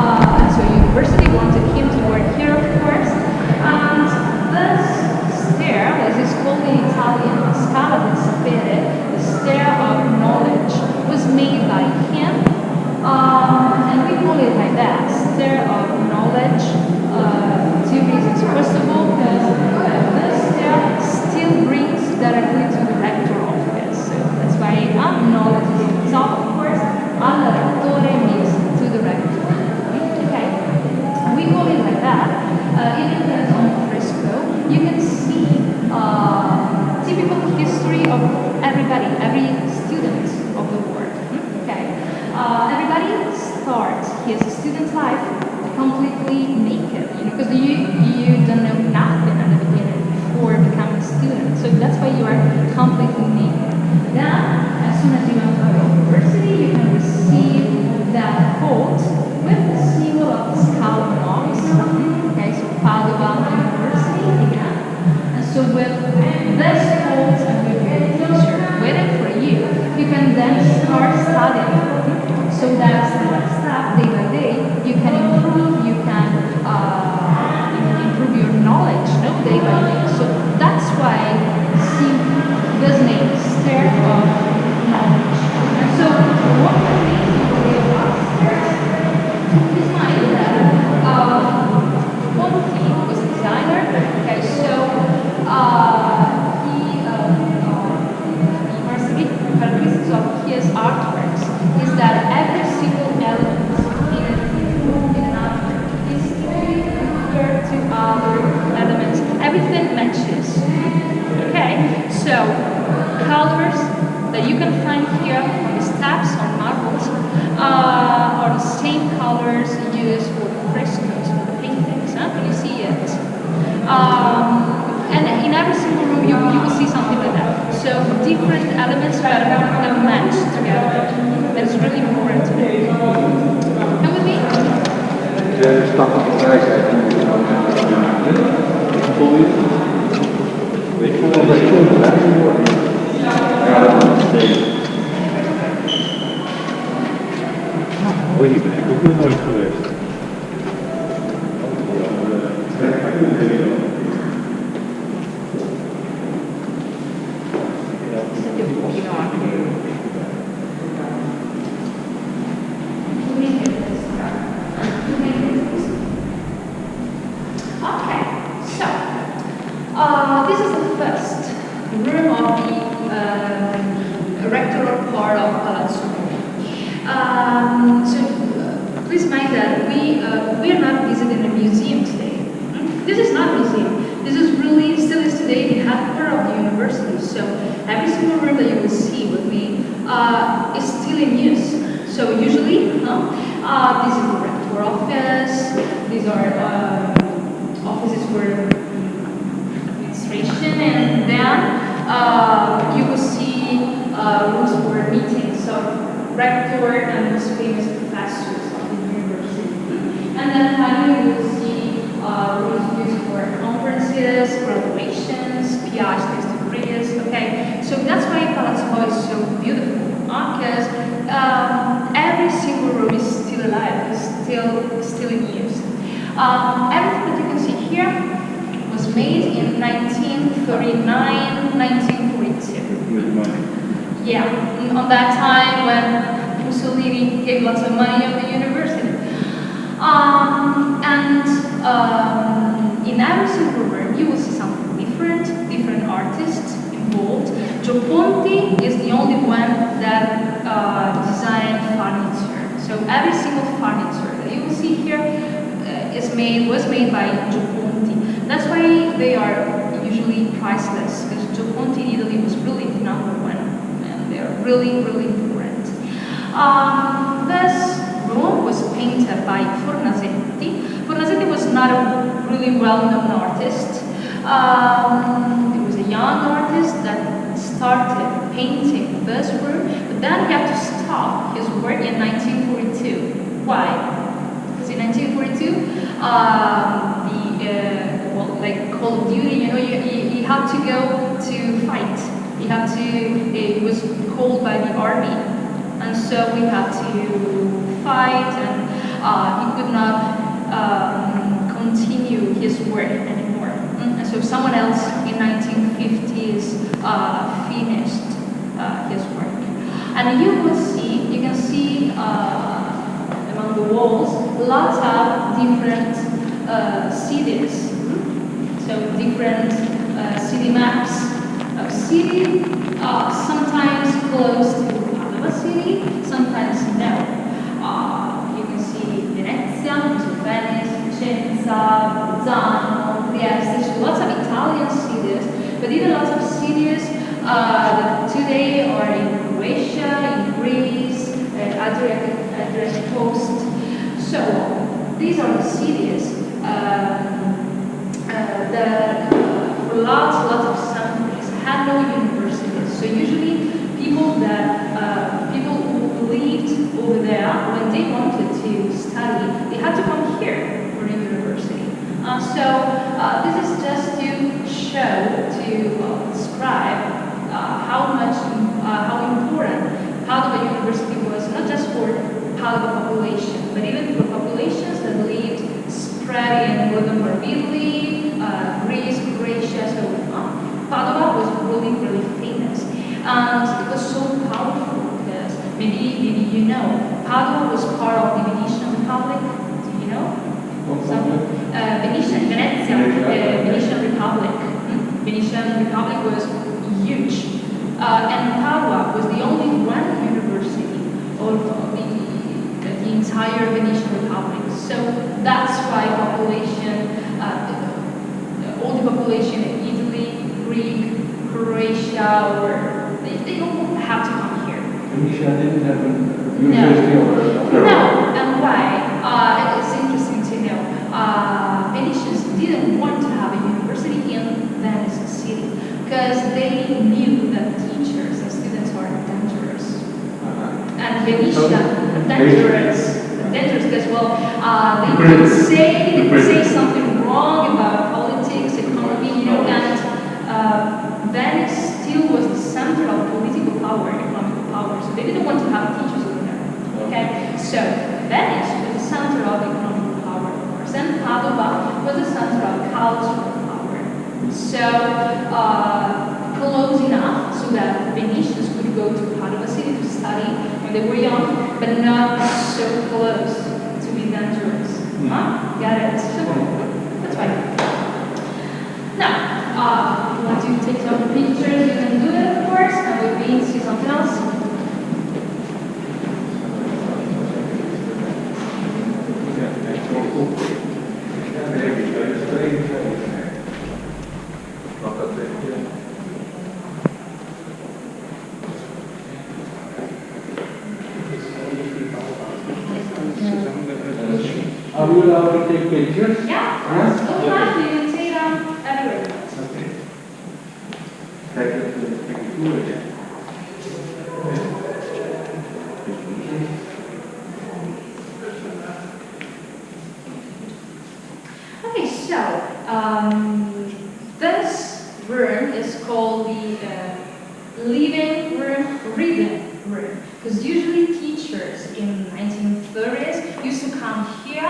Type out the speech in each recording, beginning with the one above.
Uh, and so university wanted him to uh, in Hilton on Frisco, you can see uh, typical history of everybody, every student of the world. Okay, uh, everybody starts his student life completely naked, you know, because you you don't know nothing at the beginning before becoming a student. So that's why you are completely naked. Coat and with your teacher waiting for you, you can then start studying. So that step by step, day by day, you can improve, you can uh, his artworks is that every single element in, in an artwork is referred to other elements. Everything matches. Okay, so colors that you can find here on the steps on elements that, that match together. That is really important to know. Come with me. De stap van de wijsheid die we nou hebben. Voel je het? Ik voel dat ik goed wijs word. Ja, dat is het. Oei, ben ik ook nog nooit geweest. Senti un pochino anche. Okay, so uh, this is the first room of the um, rectoral part of Palazzo. Um, so uh, please mind that we uh, we are not visiting a museum today. Hmm? This is not a museum. This is really still is today the headquarters of the university. So every single room that you will see with me uh, is still in use. So usually, huh, uh, this is the rector office. These are um, offices for administration, and then uh, you will see uh, rooms for meetings of rector and most famous professors of the university. And then finally, you will see uh, rooms used for conferences, graduations, PhDs degrees. Okay, so that's why Palazzo is so beautiful because um, every single room is still alive, is still still. Um, everything that you can see here was made in 1939, 1942. Yeah, on that time when Mussolini gave lots of money on the university. Um, and um, in every single room, you will see something different, different artists involved. Gio Ponti is the only one that uh, designed furniture. So every single furniture that you will see here is made was made by Gio Ponti. That's why they are usually priceless because Gio Ponti in Italy was really number one and they're really, really important. Um, this room was painted by Fornasetti. Fornasetti was not a really well-known artist. Um, he was a young artist that started painting this room, but then he had to stop his work in 1942. Why? Because in 1942, um, the uh, well, like Call of Duty, you know, you, you, you have to go to fight. You have to. It was called by the army, and so we had to fight, and uh, he could not um, continue his work anymore. Mm, And so someone else in 1950s uh, finished uh, his work. And you will see, you can see uh, among the walls lots of different uh, cities. So different uh, city maps of city, uh, sometimes close to to study, they had to come here for a university. Uh, so uh, this is just to show, to uh, describe uh, how much, uh, how important Padua University was, not just for Padua population, but even for populations that lived spread in northern Italy, Greece, Croatia, so on. Padua was really, really famous. And it was so powerful because maybe, maybe you know, Padua was part of the Venetian Republic. Do you know? Some, uh, Venetian, Venezia, uh, Venetian Republic. Venetian Republic was huge. Uh, and Padua was the only one university of the, the entire Venetian Republic. So that's why population, uh, all the population in Italy, Greek, Croatia, or they, they don't have to come here. Venetia didn't have a university or No, and dangerous, dangerous because well, uh, they could say they could say something wrong about politics, economy, you know, and uh, Venice still was the center of political power, economic power. So they didn't want to have teachers over there. Okay, so Venice was the center of economic power, of course, and Padua was the center of cultural power. So uh, close enough so that Venetians could go to Padua city to study when they were young, but not so close to be dangerous. Huh? Got it? That's fine. Now, uh, if you want to take some pictures, you can do it, of course, and we can see something else. Are we allowed to take pictures? Yeah, Yes? don't mind, you can take them everywhere. Okay. To take it to. Okay, so um, this room is called the uh, living room, reading room, because usually teachers in 1930s used to come here.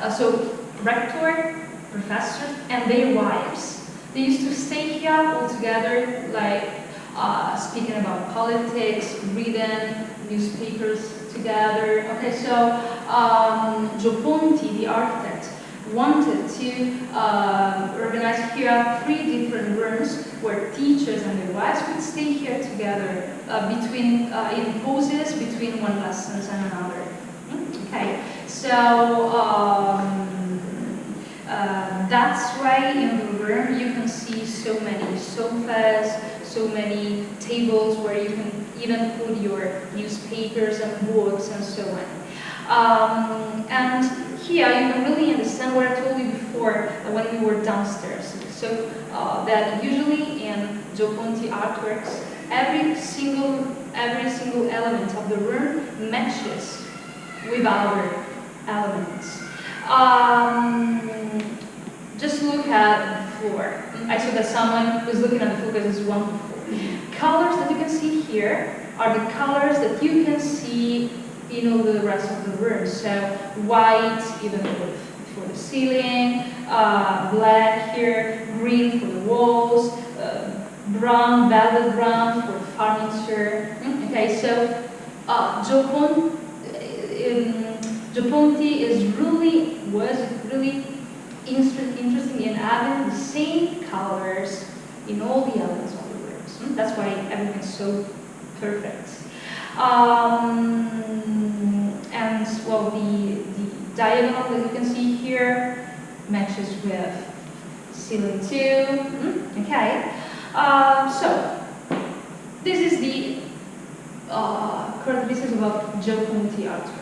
Uh, so rector, professor, and their wives, they used to stay here all together, like uh, speaking about politics, reading newspapers together. Okay, so um, Gio Ponti, the architect, wanted to uh, organize here three different rooms where teachers and their wives could stay here together uh, between uh, in pauses between one lessons and another. Mm, Okay, so um, uh, that's why in the room you can see so many sofas, so many tables where you can even put your newspapers and books and so on. Um, and here you can really understand what I told you before when we were downstairs. So uh, that usually in Gio Ponti artworks, every single every single element of the room matches with other elements. Um, just look at the floor. I saw that someone was looking at the floor because it's wonderful. Colors that you can see here are the colors that you can see in all the rest of the room. So white, even for, the ceiling, uh, black here, green for the walls, uh, brown, velvet brown for furniture. Okay, so uh, Gio Pon- Gio is really was really inter- interesting in having the same colors in all the elements of the rooms. Hmm? That's why everything's so perfect. Um, and well, the, the diagonal that you can see here matches with ceiling two. Hmm? Okay. Uh, so this is the uh, characteristics about Gio Ponti artwork.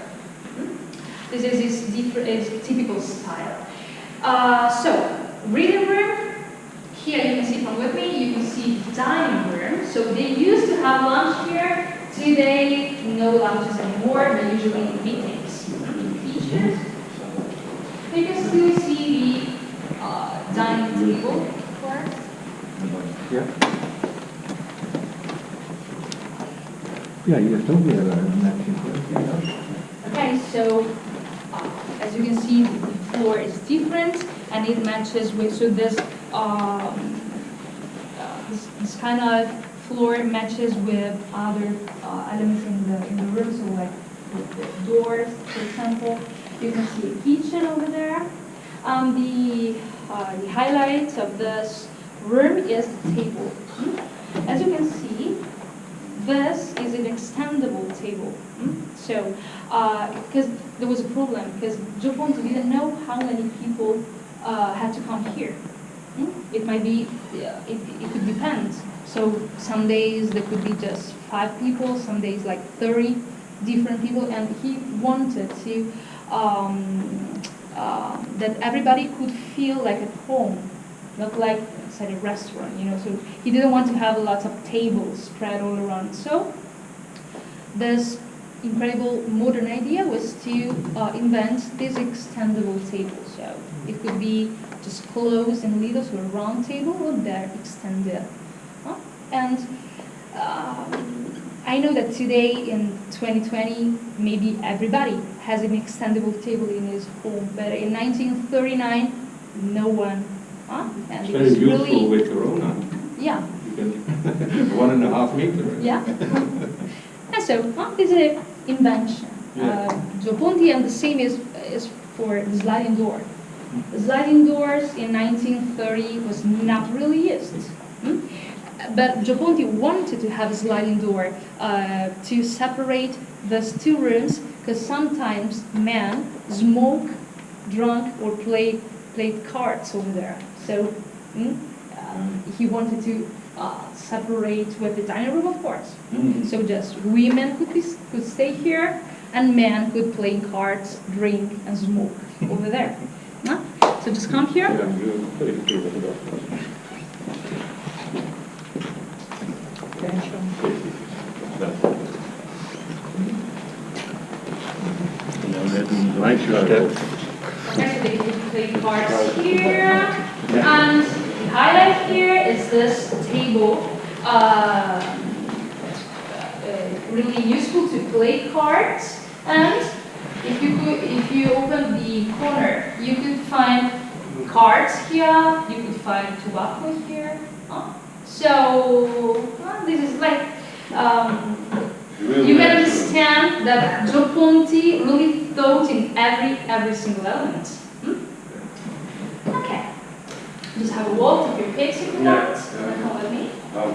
This is his, different, his typical style. Uh, so, reading room, here you can see from with me, you can see dining room. So they used to have lunch here. Today, no lunches anymore. They usually meetings in features. You can still see the uh, dining table. Correct? Yeah. Ja, hier is ook weer een matching. Okay, so you can see, the floor is different and it matches with, so this, um, uh, this, this kind of floor matches with other uh, elements in the, in the room, so like with the doors, for example. You can see a kitchen over there. Um, the, uh, the highlight of this room is the table. As you can see, this is an extendable table. Mm? So, because there was a problem, because Gio Ponti didn't know how many people uh, had to come here. Mm? It might be, uh, it, it could depend. So some days there could be just five people, some days like 30 different people, and he wanted to, um, uh, that everybody could feel like at home, not like inside a restaurant, you know. So he didn't want to have lots of tables spread all around. So this incredible modern idea was to uh, invent this extendable table. So it could be just closed and little, so a round table, or there extended. Huh? And um, I know that today in 2020, maybe everybody has an extendable table in his home, but in 1939, no one. Huh? And It's very useful really, with Corona. yeah, You can, one and a half meter. yeah. and so huh, this is an invention. Yeah. Uh, and the same is, is for the sliding door. The sliding doors in 1930 was not really used. Hmm? But Gio Ponti wanted to have a sliding door uh, to separate those two rooms because sometimes men smoke, drunk, or play played cards over there. So hmm, um, he wanted to uh, separate with the dining room, of course. Mhm. So just women could be, could stay here, and men could play cards, drink, and smoke over there. No? So just come here. Ja, you very clear with that. Dat. En dan net een lijntje uit. Okay, they could play cards here. And the highlight here is this table. Uh, uh, really useful to play cards. And if you could, if you open the corner, you could find cards here. You could find tobacco here. Huh? So well, this is like um, you can understand that Gio Ponti really thought in every every single element. Hmm? Okay. Just have a walk, take your pics if you Yeah, want, yeah. and then come with me. Oh,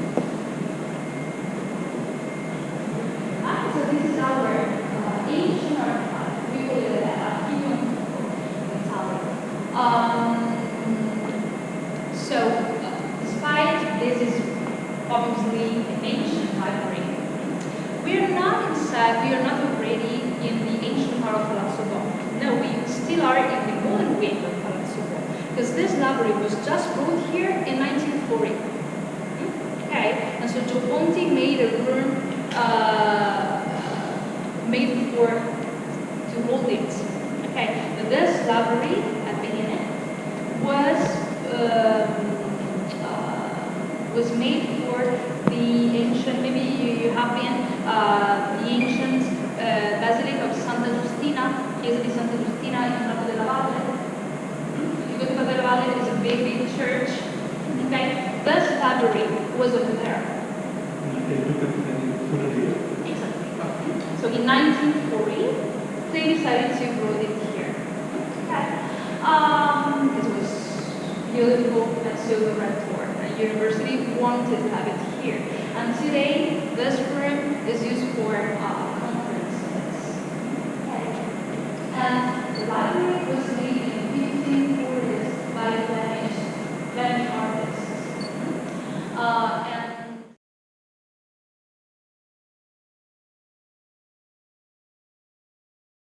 Ponti made a room uh, made for to hold it. Okay, this library at Biennale was um, uh, was made for the ancient. Maybe you, you have been uh, the ancient uh, basilica of Santa Justina. chiesa di Santa Giustina in Capo della Valle. You go to Capo della Valle. There is a big, big church. Okay, this library was a in 1940, they decided to put it here. Okay. Um, it was beautiful and silver red door. The university wanted to have it here. And today, this room is used for uh, conferences. And the library was